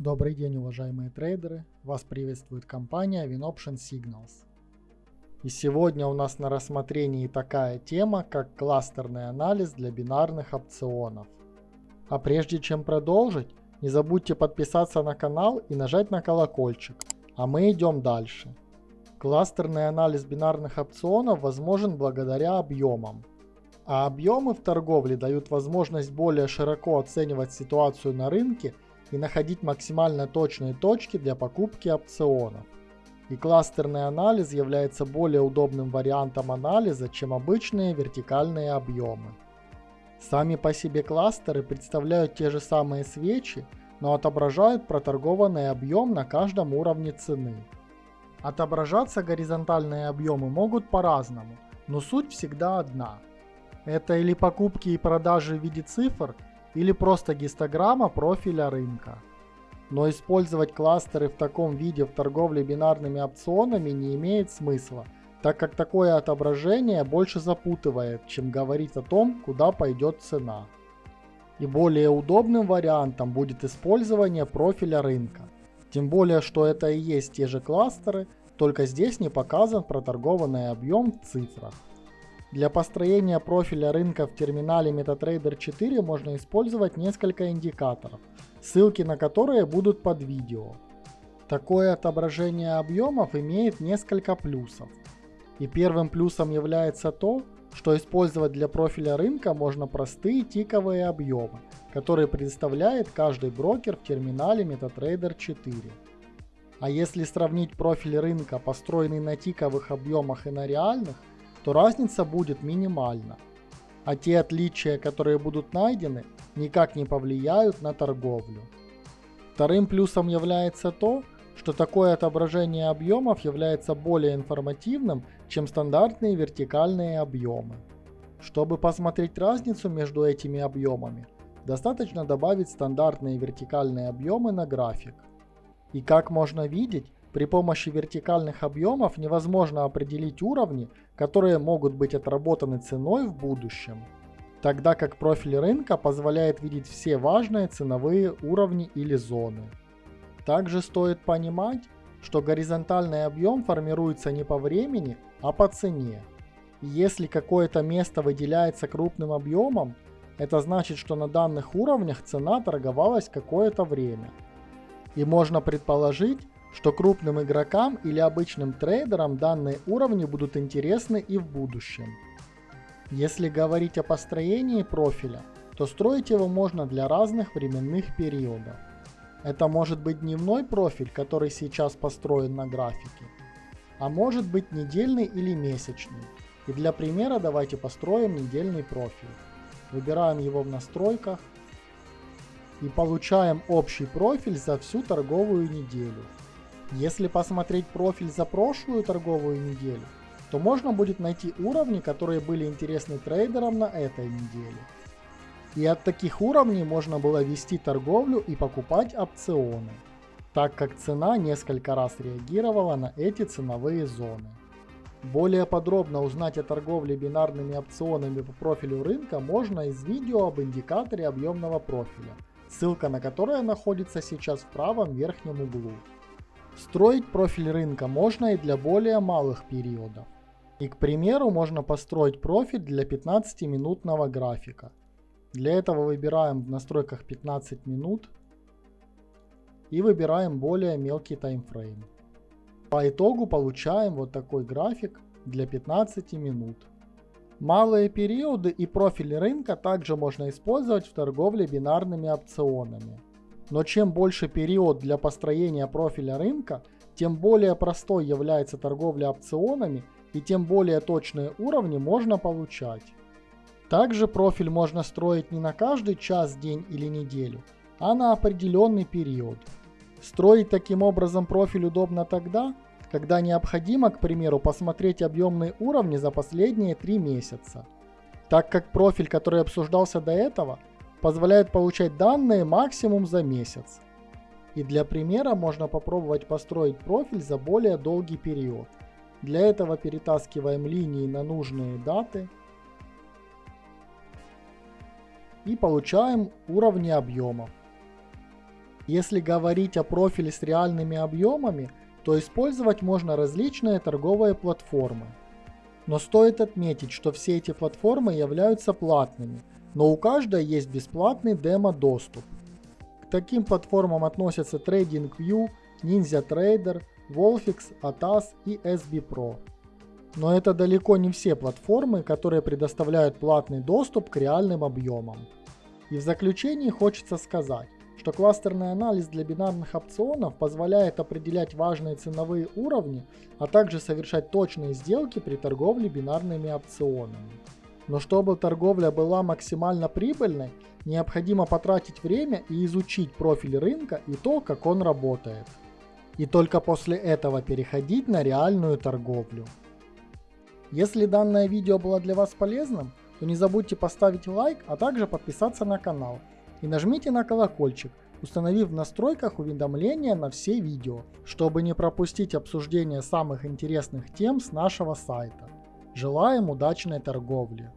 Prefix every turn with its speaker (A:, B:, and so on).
A: Добрый день, уважаемые трейдеры! Вас приветствует компания WinOption Signals. И сегодня у нас на рассмотрении такая тема, как кластерный анализ для бинарных опционов. А прежде чем продолжить, не забудьте подписаться на канал и нажать на колокольчик. А мы идем дальше. Кластерный анализ бинарных опционов возможен благодаря объемам. А объемы в торговле дают возможность более широко оценивать ситуацию на рынке – и находить максимально точные точки для покупки опционов. И кластерный анализ является более удобным вариантом анализа, чем обычные вертикальные объемы. Сами по себе кластеры представляют те же самые свечи, но отображают проторгованный объем на каждом уровне цены. Отображаться горизонтальные объемы могут по-разному, но суть всегда одна. Это или покупки и продажи в виде цифр, или просто гистограмма профиля рынка. Но использовать кластеры в таком виде в торговле бинарными опционами не имеет смысла, так как такое отображение больше запутывает, чем говорить о том, куда пойдет цена. И более удобным вариантом будет использование профиля рынка. Тем более, что это и есть те же кластеры, только здесь не показан проторгованный объем в цифрах. Для построения профиля рынка в терминале MetaTrader 4 можно использовать несколько индикаторов, ссылки на которые будут под видео. Такое отображение объемов имеет несколько плюсов. И первым плюсом является то, что использовать для профиля рынка можно простые тиковые объемы, которые предоставляет каждый брокер в терминале MetaTrader 4. А если сравнить профиль рынка, построенный на тиковых объемах и на реальных, то разница будет минимальна, а те отличия, которые будут найдены, никак не повлияют на торговлю. Вторым плюсом является то, что такое отображение объемов является более информативным, чем стандартные вертикальные объемы. Чтобы посмотреть разницу между этими объемами, достаточно добавить стандартные вертикальные объемы на график. И как можно видеть, при помощи вертикальных объемов невозможно определить уровни, которые могут быть отработаны ценой в будущем, тогда как профиль рынка позволяет видеть все важные ценовые уровни или зоны. Также стоит понимать, что горизонтальный объем формируется не по времени, а по цене. Если какое-то место выделяется крупным объемом, это значит, что на данных уровнях цена торговалась какое-то время. И можно предположить, что крупным игрокам или обычным трейдерам данные уровни будут интересны и в будущем. Если говорить о построении профиля, то строить его можно для разных временных периодов. Это может быть дневной профиль, который сейчас построен на графике, а может быть недельный или месячный. И для примера давайте построим недельный профиль. Выбираем его в настройках и получаем общий профиль за всю торговую неделю. Если посмотреть профиль за прошлую торговую неделю, то можно будет найти уровни, которые были интересны трейдерам на этой неделе. И от таких уровней можно было вести торговлю и покупать опционы, так как цена несколько раз реагировала на эти ценовые зоны. Более подробно узнать о торговле бинарными опционами по профилю рынка можно из видео об индикаторе объемного профиля, ссылка на которое находится сейчас в правом верхнем углу. Строить профиль рынка можно и для более малых периодов. И к примеру можно построить профиль для 15-минутного графика. Для этого выбираем в настройках 15 минут и выбираем более мелкий таймфрейм. По итогу получаем вот такой график для 15 минут. Малые периоды и профиль рынка также можно использовать в торговле бинарными опционами. Но чем больше период для построения профиля рынка, тем более простой является торговля опционами и тем более точные уровни можно получать. Также профиль можно строить не на каждый час, день или неделю, а на определенный период. Строить таким образом профиль удобно тогда, когда необходимо, к примеру, посмотреть объемные уровни за последние 3 месяца. Так как профиль, который обсуждался до этого, позволяет получать данные максимум за месяц. И для примера можно попробовать построить профиль за более долгий период. Для этого перетаскиваем линии на нужные даты и получаем уровни объемов. Если говорить о профиле с реальными объемами, то использовать можно различные торговые платформы. Но стоит отметить, что все эти платформы являются платными, но у каждой есть бесплатный демо-доступ. К таким платформам относятся TradingView, NinjaTrader, Wolfix, ATAS и SB Pro. Но это далеко не все платформы, которые предоставляют платный доступ к реальным объемам. И в заключении хочется сказать, что кластерный анализ для бинарных опционов позволяет определять важные ценовые уровни, а также совершать точные сделки при торговле бинарными опционами. Но чтобы торговля была максимально прибыльной, необходимо потратить время и изучить профиль рынка и то, как он работает. И только после этого переходить на реальную торговлю. Если данное видео было для вас полезным, то не забудьте поставить лайк, а также подписаться на канал. И нажмите на колокольчик, установив в настройках уведомления на все видео, чтобы не пропустить обсуждение самых интересных тем с нашего сайта. Желаем удачной торговли!